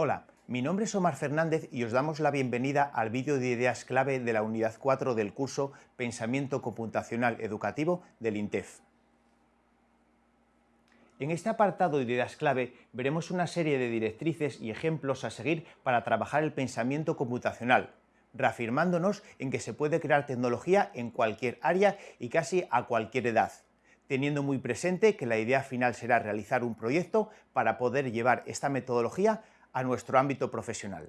Hola, mi nombre es Omar Fernández y os damos la bienvenida al vídeo de ideas clave de la unidad 4 del curso Pensamiento Computacional Educativo del INTEF. En este apartado de ideas clave veremos una serie de directrices y ejemplos a seguir para trabajar el pensamiento computacional, reafirmándonos en que se puede crear tecnología en cualquier área y casi a cualquier edad, teniendo muy presente que la idea final será realizar un proyecto para poder llevar esta metodología a nuestro ámbito profesional.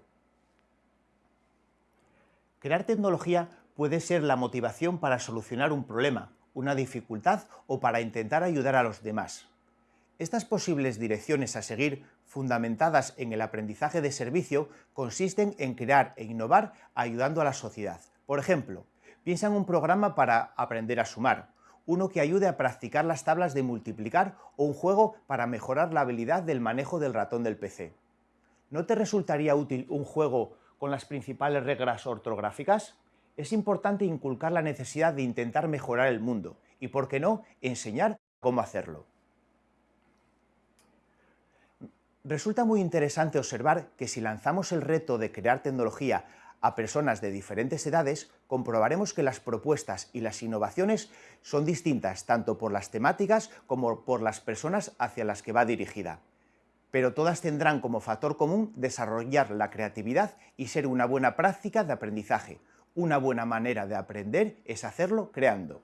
Crear tecnología puede ser la motivación para solucionar un problema, una dificultad o para intentar ayudar a los demás. Estas posibles direcciones a seguir, fundamentadas en el aprendizaje de servicio, consisten en crear e innovar ayudando a la sociedad. Por ejemplo, piensa en un programa para aprender a sumar, uno que ayude a practicar las tablas de multiplicar o un juego para mejorar la habilidad del manejo del ratón del PC. ¿No te resultaría útil un juego con las principales reglas ortográficas? Es importante inculcar la necesidad de intentar mejorar el mundo y, por qué no, enseñar cómo hacerlo. Resulta muy interesante observar que si lanzamos el reto de crear tecnología a personas de diferentes edades, comprobaremos que las propuestas y las innovaciones son distintas tanto por las temáticas como por las personas hacia las que va dirigida. Pero todas tendrán como factor común desarrollar la creatividad y ser una buena práctica de aprendizaje. Una buena manera de aprender es hacerlo creando.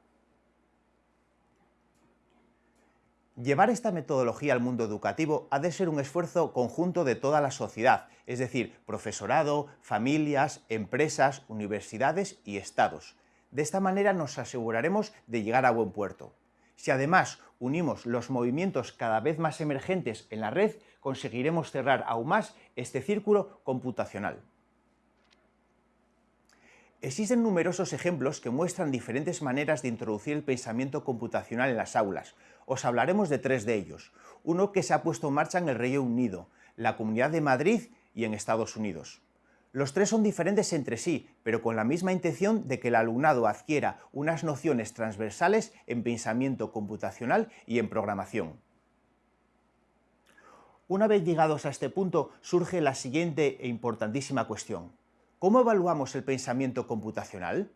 Llevar esta metodología al mundo educativo ha de ser un esfuerzo conjunto de toda la sociedad, es decir, profesorado, familias, empresas, universidades y estados. De esta manera nos aseguraremos de llegar a buen puerto. Si además unimos los movimientos cada vez más emergentes en la red, conseguiremos cerrar aún más este círculo computacional. Existen numerosos ejemplos que muestran diferentes maneras de introducir el pensamiento computacional en las aulas. Os hablaremos de tres de ellos. Uno que se ha puesto en marcha en el Reino Unido, la Comunidad de Madrid y en Estados Unidos. Los tres son diferentes entre sí, pero con la misma intención de que el alumnado adquiera unas nociones transversales en pensamiento computacional y en programación. Una vez llegados a este punto, surge la siguiente e importantísima cuestión. ¿Cómo evaluamos el pensamiento computacional?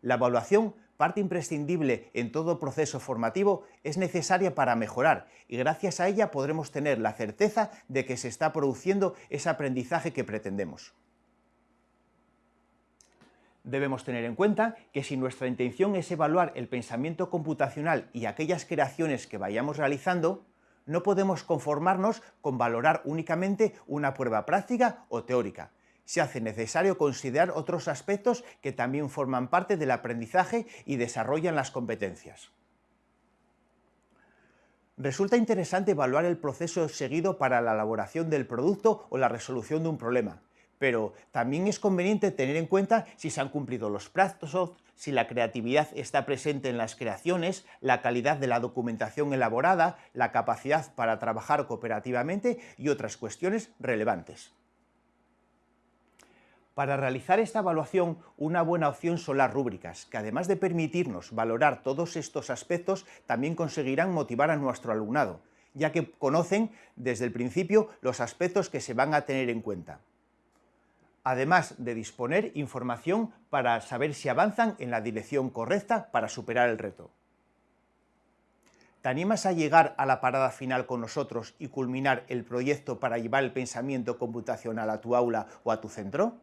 La evaluación, parte imprescindible en todo proceso formativo, es necesaria para mejorar y gracias a ella podremos tener la certeza de que se está produciendo ese aprendizaje que pretendemos. Debemos tener en cuenta que si nuestra intención es evaluar el pensamiento computacional y aquellas creaciones que vayamos realizando, no podemos conformarnos con valorar únicamente una prueba práctica o teórica, se hace necesario considerar otros aspectos que también forman parte del aprendizaje y desarrollan las competencias. Resulta interesante evaluar el proceso seguido para la elaboración del producto o la resolución de un problema, pero también es conveniente tener en cuenta si se han cumplido los plazos, si la creatividad está presente en las creaciones, la calidad de la documentación elaborada, la capacidad para trabajar cooperativamente y otras cuestiones relevantes. Para realizar esta evaluación, una buena opción son las rúbricas, que además de permitirnos valorar todos estos aspectos, también conseguirán motivar a nuestro alumnado, ya que conocen desde el principio los aspectos que se van a tener en cuenta. Además de disponer información para saber si avanzan en la dirección correcta para superar el reto. ¿Te animas a llegar a la parada final con nosotros y culminar el proyecto para llevar el pensamiento computacional a tu aula o a tu centro?